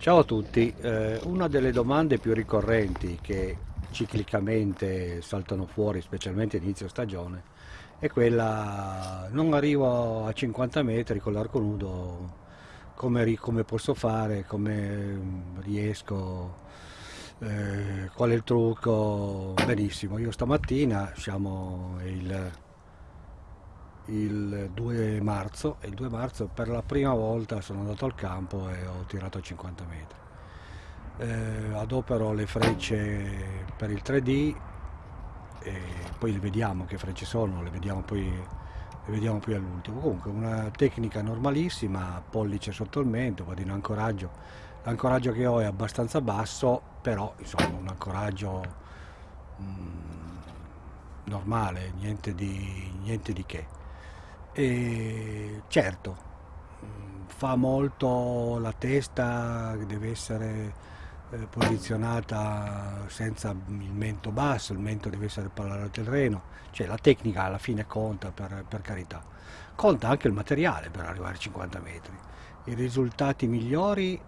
Ciao a tutti, eh, una delle domande più ricorrenti che ciclicamente saltano fuori, specialmente inizio stagione, è quella non arrivo a 50 metri con l'arco nudo, come, come, posso fare, come riesco, eh, qual è il trucco? Benissimo, io stamattina siamo il il 2 marzo e il 2 marzo per la prima volta sono andato al campo e ho tirato a 50 metri. Eh, adopero le frecce per il 3D e poi le vediamo che frecce sono, le vediamo poi, le vediamo poi all'ultimo. Comunque una tecnica normalissima, pollice sotto il mento, vado in ancoraggio. L'ancoraggio che ho è abbastanza basso, però insomma un ancoraggio mm, normale, niente di, niente di che. E certo, fa molto la testa, deve essere eh, posizionata senza il mento basso, il mento deve essere parallelo al terreno, cioè la tecnica alla fine conta per, per carità. Conta anche il materiale per arrivare a 50 metri. I risultati migliori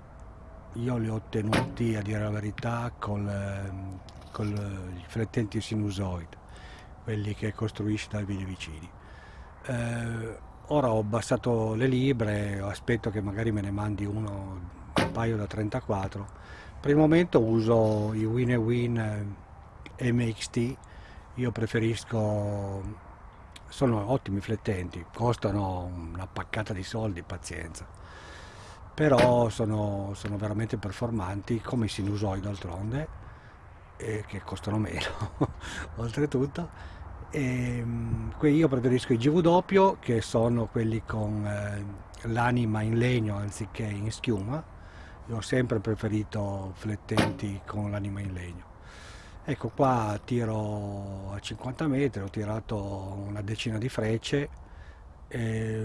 io li ho ottenuti, a dire la verità, con, ehm, i flettenti sinusoid, quelli che costruisci dai vicini eh, ora ho abbassato le libre, aspetto che magari me ne mandi uno, un paio da 34. Per il momento uso i Win Win eh, MXT, io preferisco, sono ottimi flettenti, costano una paccata di soldi, pazienza, però sono, sono veramente performanti come i sinusoid d'altronde, eh, che costano meno oltretutto. E, ehm, io preferisco i GW che sono quelli con eh, l'anima in legno anziché in schiuma. Io ho sempre preferito flettenti con l'anima in legno. Ecco qua tiro a 50 metri, ho tirato una decina di frecce eh,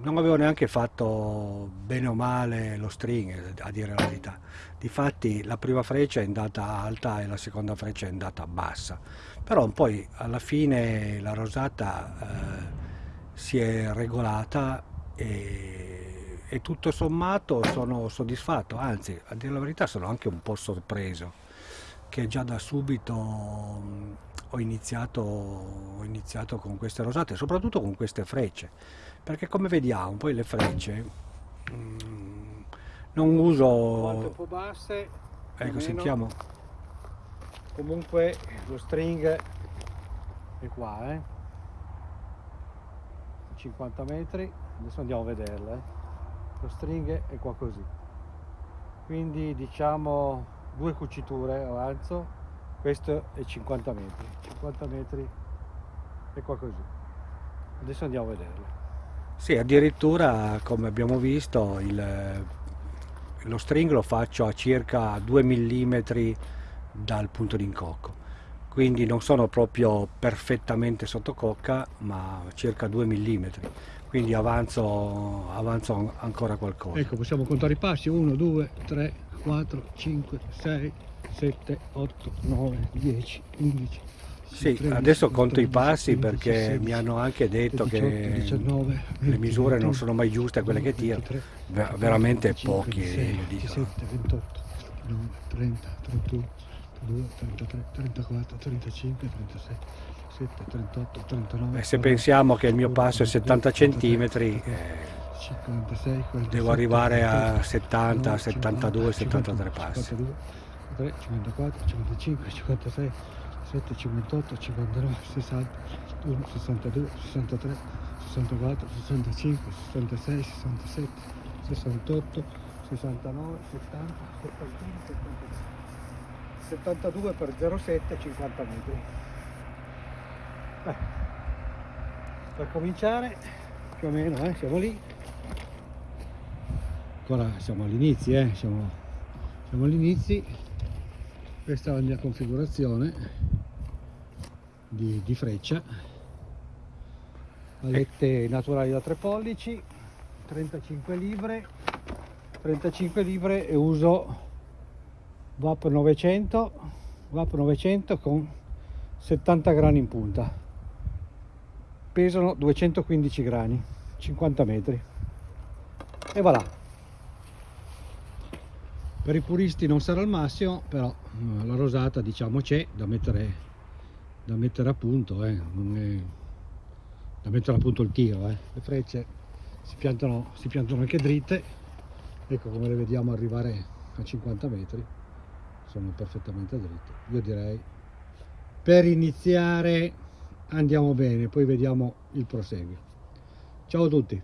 non avevo neanche fatto bene o male lo string a dire la verità. Difatti la prima freccia è andata alta e la seconda freccia è andata bassa. Però poi alla fine la rosata eh, si è regolata e, e tutto sommato sono soddisfatto. Anzi a dire la verità sono anche un po' sorpreso che già da subito ho iniziato, ho iniziato con queste rosate, soprattutto con queste frecce, perché come vediamo poi le frecce mm, non uso... Quanto po' basse, ecco sentiamo. Comunque lo string è qua, eh? 50 metri, adesso andiamo a vederla, eh? lo string è qua così, quindi diciamo due cuciture avanzo questo è 50 metri 50 metri è qua così adesso andiamo a vederlo. Sì addirittura come abbiamo visto il, lo string lo faccio a circa 2 mm dal punto di incocco. Quindi non sono proprio perfettamente sotto cocca ma circa 2 mm quindi avanzo, avanzo ancora qualcosa. Ecco possiamo contare i passi. 1 2 3 4 5 6 7, 8, 9, 10, 11. Sì, 13, adesso conto 14, i passi 15, perché 16, mi hanno anche detto 18, che 19, 20, le misure 21, non sono mai giuste quelle che tiro, 23, veramente 25, pochi 26, 27, 28, 29, 30, 31, 32, 33, 34, 35, 36, 7, 38, 39. E se pensiamo che il mio passo è 70 cm, eh, 56, 47, devo arrivare a 70, 72, 73 passi. 53, 54, 55, 56, 57, 58, 59, 60, 61, 62, 63, 64, 65, 66, 67, 68, 69, 70, 71, 73. 72 per 07 50 metri. Beh, per cominciare più o meno eh, siamo lì. Ancora siamo all'inizio eh, siamo, siamo all'inizio. Questa è la mia configurazione di, di freccia. Alette naturali da 3 pollici 35 libre 35 libre e uso VAP 900 VAP 900 con 70 grani in punta. Pesano 215 grani 50 metri. E voilà. Per i puristi non sarà il massimo però eh, la rosata diciamo c'è da mettere da mettere a punto eh, è, da mettere a punto il tiro eh. le frecce si piantano, si piantano anche dritte. Ecco come le vediamo arrivare a 50 metri sono perfettamente dritte. Io direi per iniziare andiamo bene poi vediamo il proseguo ciao a tutti